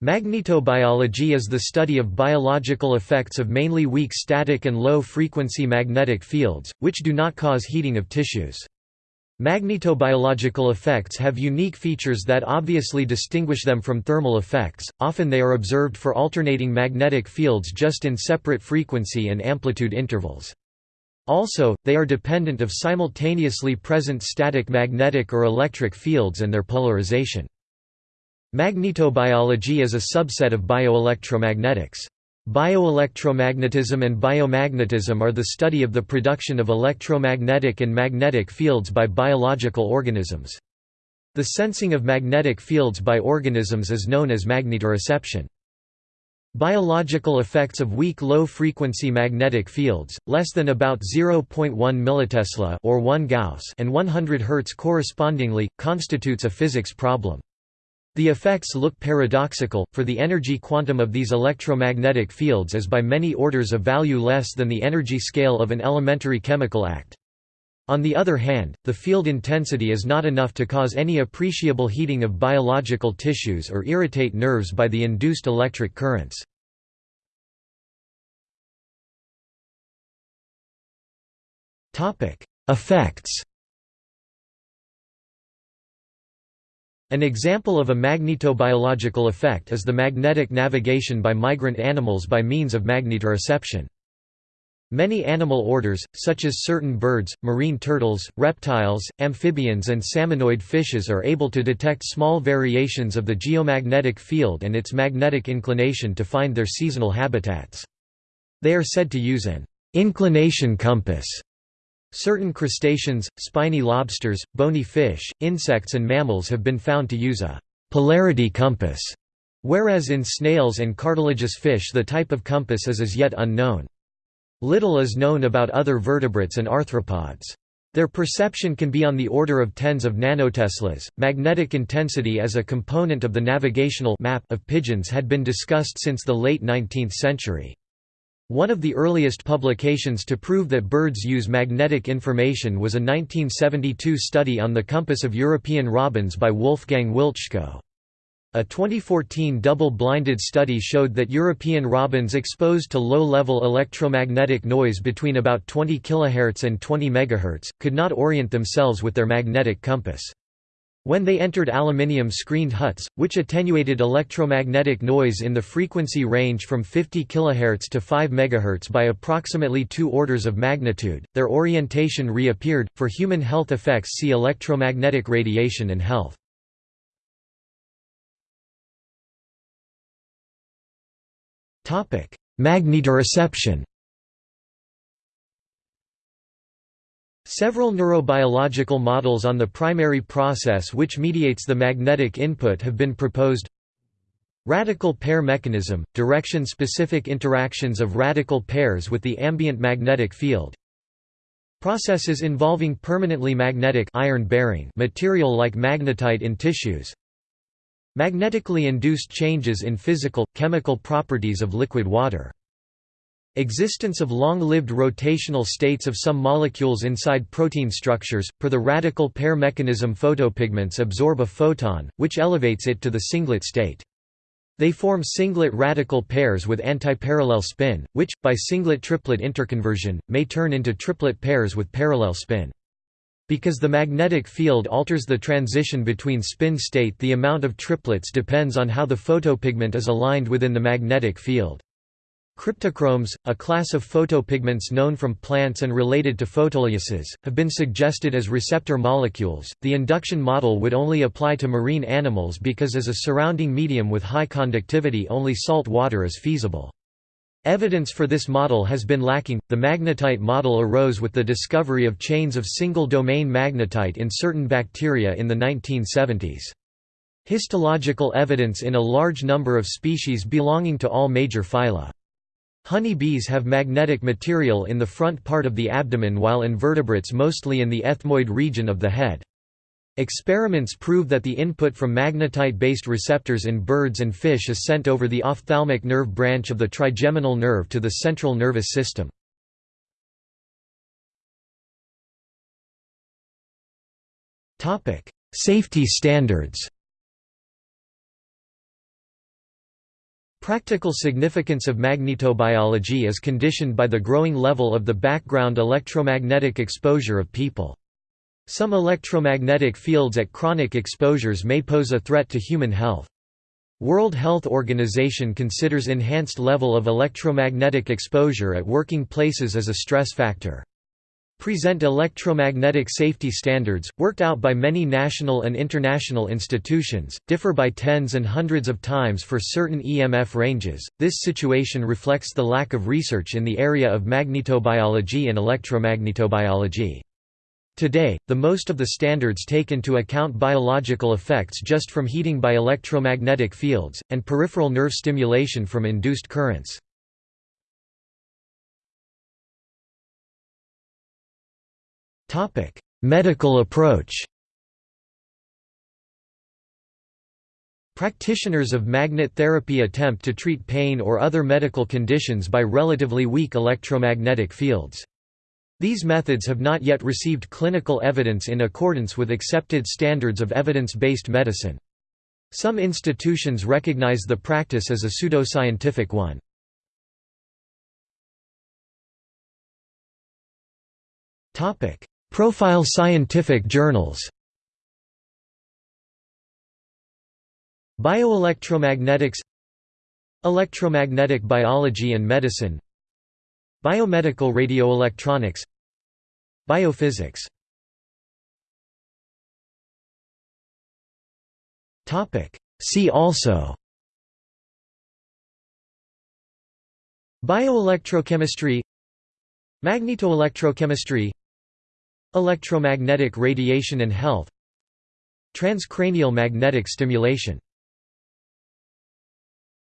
Magnetobiology is the study of biological effects of mainly weak static and low-frequency magnetic fields, which do not cause heating of tissues. Magnetobiological effects have unique features that obviously distinguish them from thermal effects, often they are observed for alternating magnetic fields just in separate frequency and amplitude intervals. Also, they are dependent of simultaneously present static magnetic or electric fields and their polarization. Magnetobiology is a subset of bioelectromagnetics. Bioelectromagnetism and biomagnetism are the study of the production of electromagnetic and magnetic fields by biological organisms. The sensing of magnetic fields by organisms is known as magnetoreception. Biological effects of weak low-frequency magnetic fields, less than about 0.1 millitesla or 1 Gauss and 100 Hz correspondingly, constitutes a physics problem. The effects look paradoxical, for the energy quantum of these electromagnetic fields is by many orders of value less than the energy scale of an elementary chemical act. On the other hand, the field intensity is not enough to cause any appreciable heating of biological tissues or irritate nerves by the induced electric currents. Effects An example of a magnetobiological effect is the magnetic navigation by migrant animals by means of magnetoreception. Many animal orders, such as certain birds, marine turtles, reptiles, amphibians and salmonoid fishes are able to detect small variations of the geomagnetic field and its magnetic inclination to find their seasonal habitats. They are said to use an inclination compass Certain crustaceans, spiny lobsters, bony fish, insects and mammals have been found to use a «polarity compass», whereas in snails and cartilaginous fish the type of compass is as yet unknown. Little is known about other vertebrates and arthropods. Their perception can be on the order of tens of nanoteslas. Magnetic intensity as a component of the navigational map of pigeons had been discussed since the late 19th century. One of the earliest publications to prove that birds use magnetic information was a 1972 study on the compass of European robins by Wolfgang Wiltschko. A 2014 double-blinded study showed that European robins exposed to low-level electromagnetic noise between about 20 kHz and 20 MHz, could not orient themselves with their magnetic compass. When they entered aluminium-screened huts, which attenuated electromagnetic noise in the frequency range from 50 kHz to 5 MHz by approximately two orders of magnitude, their orientation reappeared. For human health effects, see electromagnetic radiation and health. Magnetoreception. Several neurobiological models on the primary process which mediates the magnetic input have been proposed. Radical pair mechanism – direction-specific interactions of radical pairs with the ambient magnetic field. Processes involving permanently magnetic iron-bearing material like magnetite in tissues. Magnetically induced changes in physical, chemical properties of liquid water Existence of long-lived rotational states of some molecules inside protein structures. Per the radical pair mechanism photopigments absorb a photon, which elevates it to the singlet state. They form singlet radical pairs with antiparallel spin, which, by singlet-triplet interconversion, may turn into triplet pairs with parallel spin. Because the magnetic field alters the transition between spin state the amount of triplets depends on how the photopigment is aligned within the magnetic field. Cryptochromes, a class of photopigments known from plants and related to photolysis, have been suggested as receptor molecules. The induction model would only apply to marine animals because as a surrounding medium with high conductivity only salt water is feasible. Evidence for this model has been lacking. The magnetite model arose with the discovery of chains of single domain magnetite in certain bacteria in the 1970s. Histological evidence in a large number of species belonging to all major phyla. Honey bees have magnetic material in the front part of the abdomen while invertebrates mostly in the ethmoid region of the head. Experiments prove that the input from magnetite-based receptors in birds and fish is sent over the ophthalmic nerve branch of the trigeminal nerve to the central nervous system. Safety standards Practical significance of magnetobiology is conditioned by the growing level of the background electromagnetic exposure of people. Some electromagnetic fields at chronic exposures may pose a threat to human health. World Health Organization considers enhanced level of electromagnetic exposure at working places as a stress factor present electromagnetic safety standards, worked out by many national and international institutions, differ by tens and hundreds of times for certain EMF ranges. This situation reflects the lack of research in the area of magnetobiology and electromagnetobiology. Today, the most of the standards take into account biological effects just from heating by electromagnetic fields, and peripheral nerve stimulation from induced currents. Topic: Medical approach. Practitioners of magnet therapy attempt to treat pain or other medical conditions by relatively weak electromagnetic fields. These methods have not yet received clinical evidence in accordance with accepted standards of evidence-based medicine. Some institutions recognize the practice as a pseudoscientific one. Profile scientific journals. Bioelectromagnetics. Electromagnetic biology and medicine. Biomedical radioelectronics. Biophysics. See also. Bioelectrochemistry. Magnetoelectrochemistry Electromagnetic radiation and health Transcranial magnetic stimulation